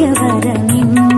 ധൈര്യവരമിന്ന